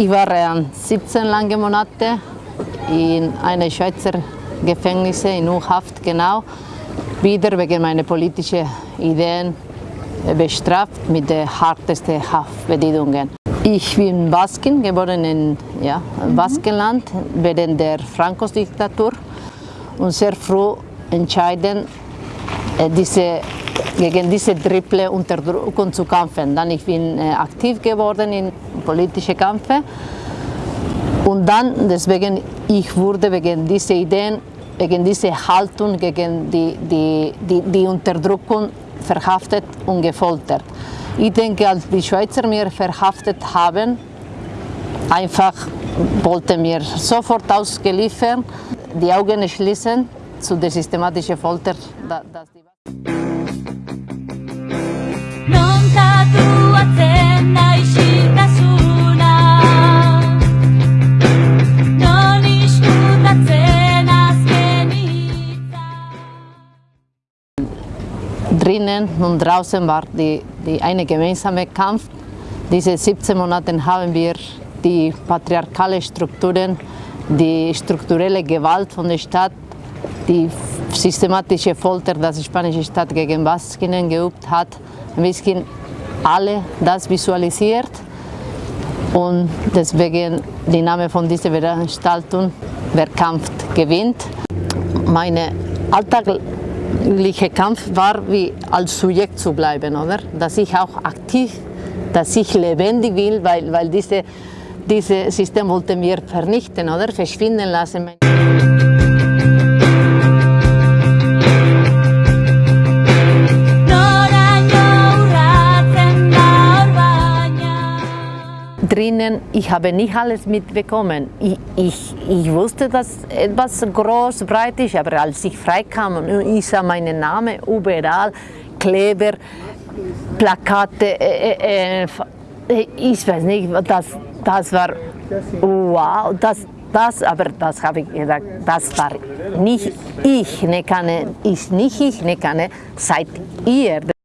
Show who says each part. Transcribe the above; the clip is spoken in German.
Speaker 1: Ich war äh, 17 lange Monate in einem Schweizer Gefängnis in U-Haft, genau, wieder wegen meiner politischen Ideen bestraft mit den hartesten Haftbedingungen. Ich bin Baskin, geboren in ja, Baskenland während der Frankos-Diktatur. Und sehr früh entscheiden, äh, diese, gegen diese triple Unterdrückung zu kämpfen. Dann ich bin äh, aktiv geworden in politischen Kämpfen und dann deswegen ich wurde wegen dieser Ideen, wegen dieser Haltung gegen die, die, die, die Unterdrückung verhaftet und gefoltert. Ich denke, als die Schweizer mir verhaftet haben, einfach wollten mir sofort ausgeliefert, die Augen schließen zu der systematischen Folter. Drinnen und draußen war die, die eine gemeinsame Kampf. Diese 17 Monate haben wir die patriarchale Strukturen, die strukturelle Gewalt von der Stadt, die systematische Folter, das die spanische Stadt gegen Baskinnen geübt hat, ein bisschen alle das visualisiert und deswegen der Name von dieser Veranstaltung, wer kämpft, gewinnt. Meine alltägliche Kampf war, wie als Subjekt zu bleiben, oder? Dass ich auch aktiv, dass ich lebendig will, weil, weil diese, dieses System wollte mir vernichten, oder? Verschwinden lassen. Drinnen, ich habe nicht alles mitbekommen. Ich, ich, ich wusste, dass etwas groß, breit ist, aber als ich freikam und ich sah meinen Namen überall, Kleber, Plakate, äh, äh, äh, ich weiß nicht, das, das war wow, das, das, aber das habe ich gedacht, das war nicht ich, ne kann, ist nicht ich, ne kann, seid ihr.